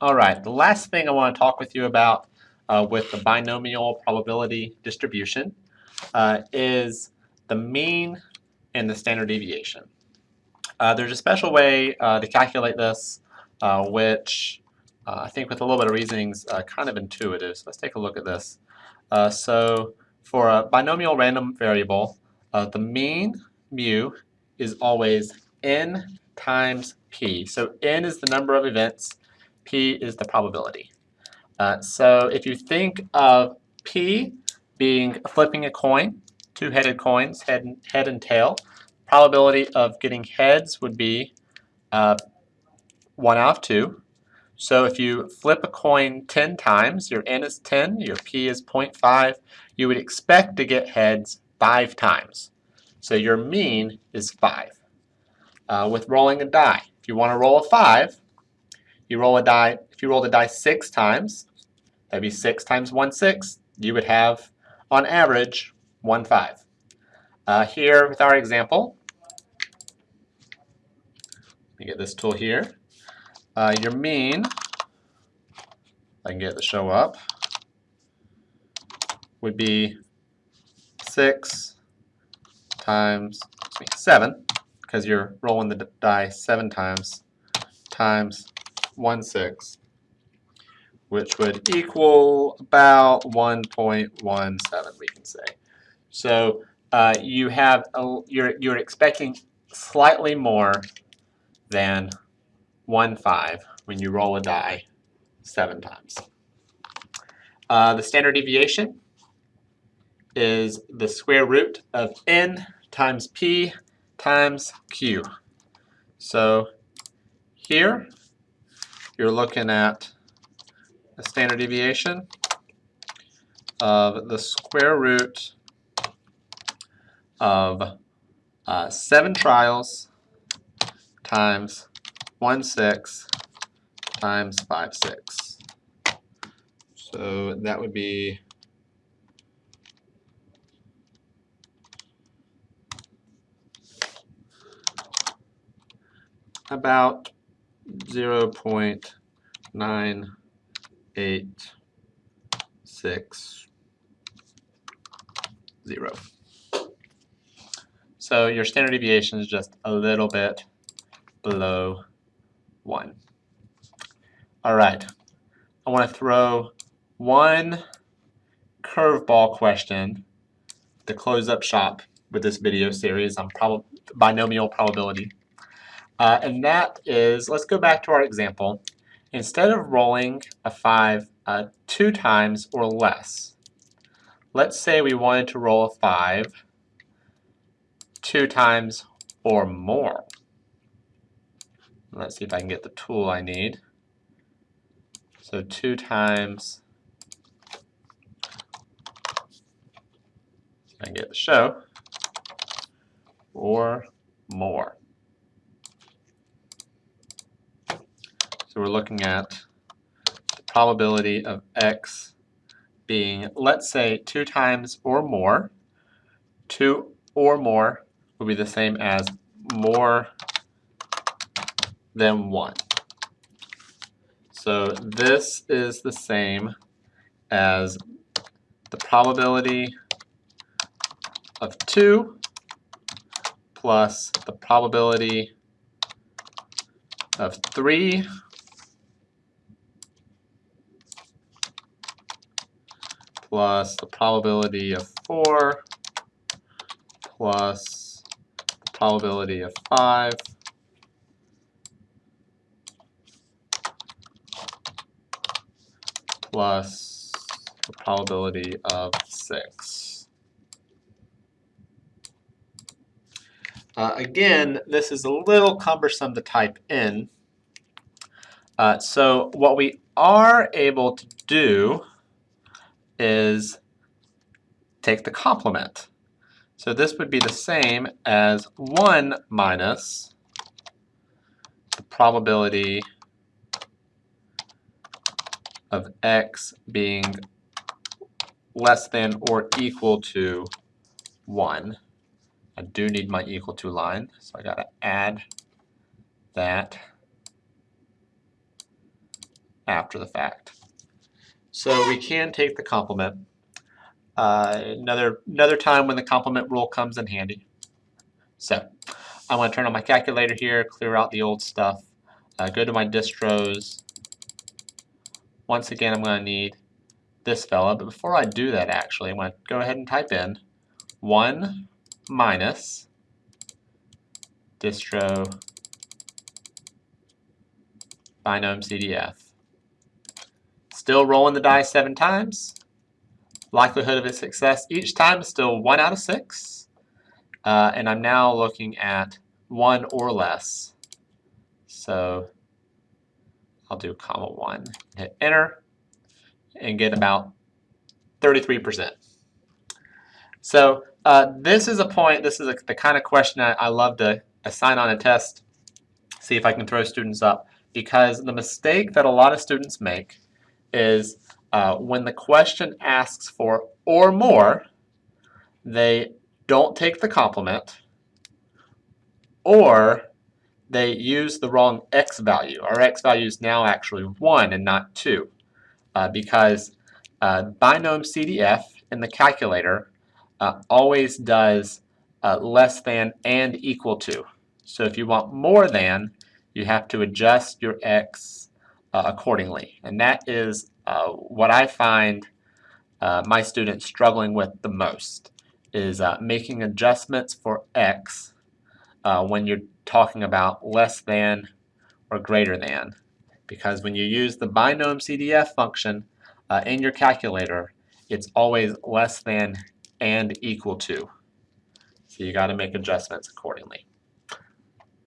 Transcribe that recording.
All right, the last thing I want to talk with you about uh, with the binomial probability distribution uh, is the mean and the standard deviation. Uh, there's a special way uh, to calculate this, uh, which uh, I think with a little bit of reasoning is kind of intuitive. So let's take a look at this. so for a binomial random variable, the mean, mu, is always n times p. So n is the number of events, p is the probability. Uh, so if you think of p being flipping a coin, two-headed coins, head and, head and tail, probability of getting heads would be uh, 1 out of 2. So if you flip a coin 10 times, your n is 10, your p is 0.5, you would expect to get heads 5 times. So your mean is 5. Uh, with rolling a die, if you want to roll a 5, you roll a die, if you roll the die 6 times, that'd be 6 times 1, 6, you would have, on average, 1, 5. Uh, here with our example, let me get this tool here. Uh, your mean, I can get to show up, would be 6 times me, 7, because you're rolling the die 7 times, times 1 6, which would equal about 1.17, we can say. So uh, you have a, you're you're expecting slightly more than 1 5 when you roll a die 7 times. Uh, the standard deviation is the square root of n times p times q. So here you're looking at a standard deviation of the square root of uh, 7 trials times 1 6 times 5 6. So that would be about 0 0.986. So your standard deviation is just a little bit below 1. All right, I want to throw one curveball question to close up shop with this video series on prob binomial probability. Uh, and that is, let's go back to our example. Instead of rolling a 5 uh, two times or less, let's say we wanted to roll a 5 two times or more. Let's see if I can get the tool I need. So 2 times, I get the show, or more. So we're looking at the probability of x being, let's say, 2 times or more. 2 or more will be the same as more than 1. So this is the same as the probability of 2 plus the probability of 3 plus the probability of 4 plus the probability of 5 plus the probability of 6. Uh, again, this is a little cumbersome to type in. Uh, so what we are able to do is take the complement. So this would be the same as 1 minus the probability of x being less than or equal to 1. I do need my equal to line, so I got to add that after the fact. So we can take the complement. Uh, another, another time when the complement rule comes in handy. So I'm going to turn on my calculator here, clear out the old stuff, uh, go to my distros. Once again, I'm going to need this fella, but before I do that actually, I'm going to go ahead and type in 1 minus distro binomcdf. Still rolling the die seven times. Likelihood of a success each time is still one out of six. Uh, and I'm now looking at one or less. So I'll do comma one, hit enter, and get about 33%. So uh, this is a point, this is a, the kind of question I, I love to assign on a test, see if I can throw students up, because the mistake that a lot of students make is uh, when the question asks for or more, they don't take the complement, or they use the wrong x value. Our x value is now actually 1 and not 2 uh, because uh, binomcdf in the calculator uh, always does uh, less than and equal to. So if you want more than, you have to adjust your x uh, accordingly. And that is uh, what I find my students struggling with the most is making adjustments for x when you're talking about less than or greater than. Because when you use the binomcdf function uh, in your calculator, it's always less than and equal to. So you got to make adjustments accordingly.